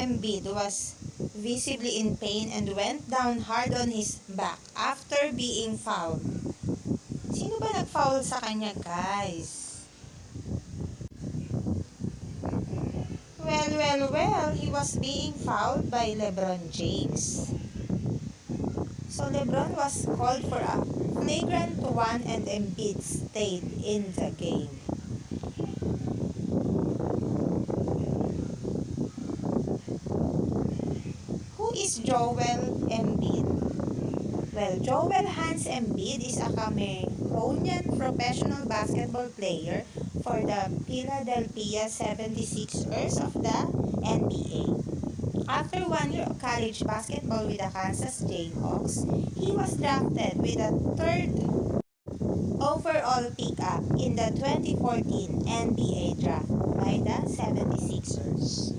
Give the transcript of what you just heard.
Embiid was visibly in pain and went down hard on his back after being fouled. Sino ba nag-foul sa kanya, guys? Well, well, well, he was being fouled by LeBron James. So LeBron was called for a flagrant one and Embiid stayed in the game. Is Joel Embiid? Well, Joel Hans Embiid is a Cameroonian professional basketball player for the Philadelphia 76ers of the NBA. After one year of college basketball with the Kansas Jayhawks, he was drafted with a third overall pickup in the 2014 NBA draft by the 76ers.